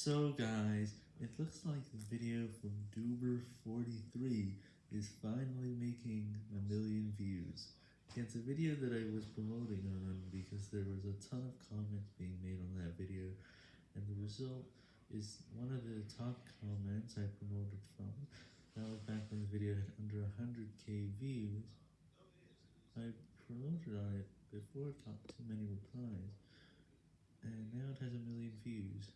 So guys, it looks like the video from Duber43 is finally making a million views. It's a video that I was promoting on because there was a ton of comments being made on that video, and the result is one of the top comments I promoted from. That was back when the video had under 100k views. I promoted on it before it got too many replies, and now it has a million views.